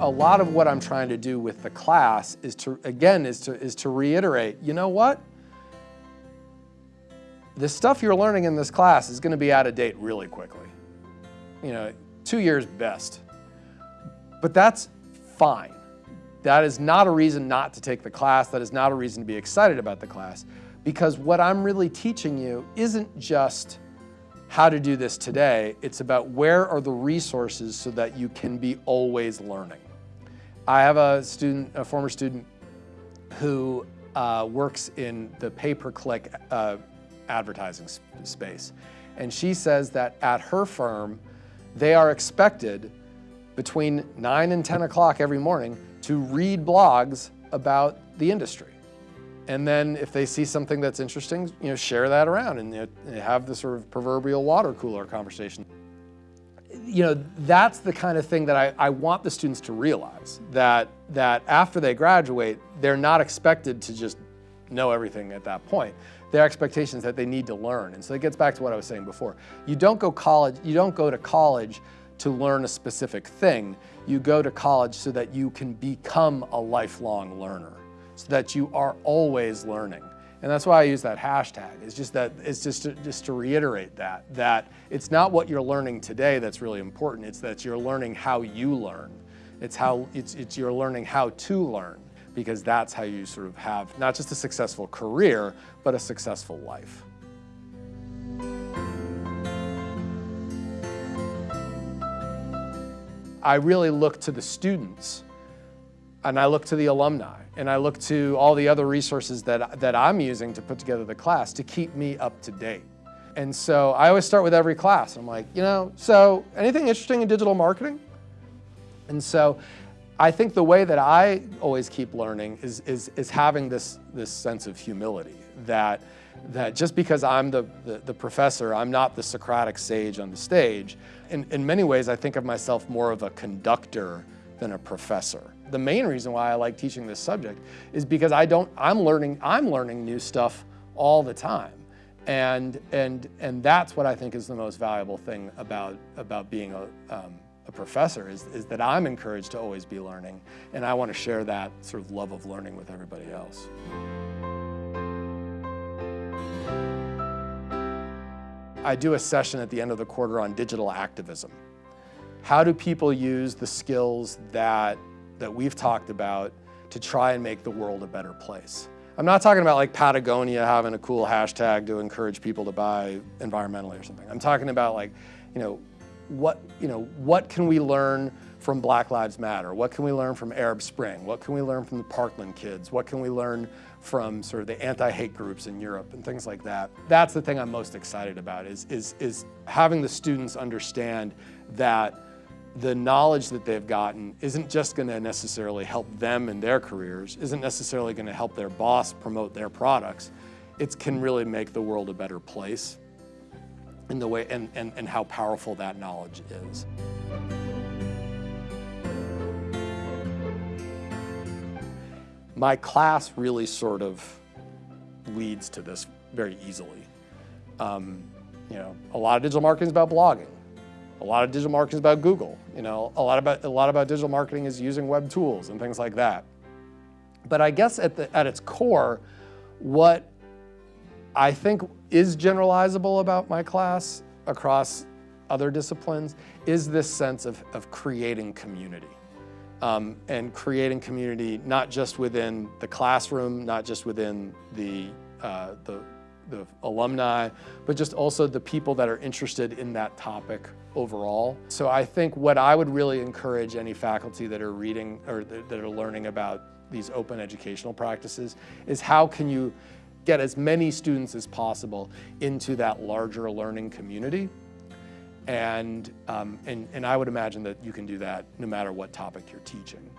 a lot of what I'm trying to do with the class is to, again, is to, is to reiterate, you know what? The stuff you're learning in this class is gonna be out of date really quickly. You know, two years best. But that's fine. That is not a reason not to take the class. That is not a reason to be excited about the class. Because what I'm really teaching you isn't just how to do this today, it's about where are the resources so that you can be always learning. I have a student, a former student who uh, works in the pay-per-click uh, advertising space. And she says that at her firm, they are expected between 9 and 10 o'clock every morning to read blogs about the industry. And then if they see something that's interesting, you know, share that around and you know, have the sort of proverbial water cooler conversation. You know, that's the kind of thing that I, I want the students to realize, that, that after they graduate, they're not expected to just know everything at that point. Their expectations that they need to learn. And so it gets back to what I was saying before. You don't go college, you don't go to college to learn a specific thing. You go to college so that you can become a lifelong learner so that you are always learning. And that's why I use that hashtag. It's just that it's just to, just to reiterate that that it's not what you're learning today that's really important. It's that you're learning how you learn. It's how it's it's you're learning how to learn because that's how you sort of have not just a successful career, but a successful life. I really look to the students and I look to the alumni and I look to all the other resources that, that I'm using to put together the class to keep me up to date. And so I always start with every class. I'm like, you know, so anything interesting in digital marketing? And so I think the way that I always keep learning is, is, is having this, this sense of humility that, that just because I'm the, the, the, professor, I'm not the Socratic sage on the stage. In, in many ways, I think of myself more of a conductor than a professor. The main reason why I like teaching this subject is because I don't, I'm learning, I'm learning new stuff all the time. And, and, and that's what I think is the most valuable thing about, about being a, um, a professor is, is that I'm encouraged to always be learning. And I want to share that sort of love of learning with everybody else. I do a session at the end of the quarter on digital activism. How do people use the skills that, that we've talked about to try and make the world a better place? I'm not talking about like Patagonia having a cool hashtag to encourage people to buy environmentally or something. I'm talking about like, you know, what, you know, what can we learn from Black Lives Matter? What can we learn from Arab Spring? What can we learn from the Parkland kids? What can we learn from sort of the anti-hate groups in Europe and things like that? That's the thing I'm most excited about is, is, is having the students understand that the knowledge that they've gotten isn't just going to necessarily help them in their careers, isn't necessarily going to help their boss promote their products. It can really make the world a better place in the way and, and, and how powerful that knowledge is. My class really sort of leads to this very easily. Um, you know, a lot of digital marketing is about blogging. A lot of digital marketing is about Google. You know, a lot about a lot about digital marketing is using web tools and things like that. But I guess at the at its core, what I think is generalizable about my class across other disciplines is this sense of, of creating community. Um, and creating community not just within the classroom, not just within the, uh, the the alumni, but just also the people that are interested in that topic overall. So I think what I would really encourage any faculty that are reading or that are learning about these open educational practices is how can you get as many students as possible into that larger learning community. And, um, and, and I would imagine that you can do that no matter what topic you're teaching.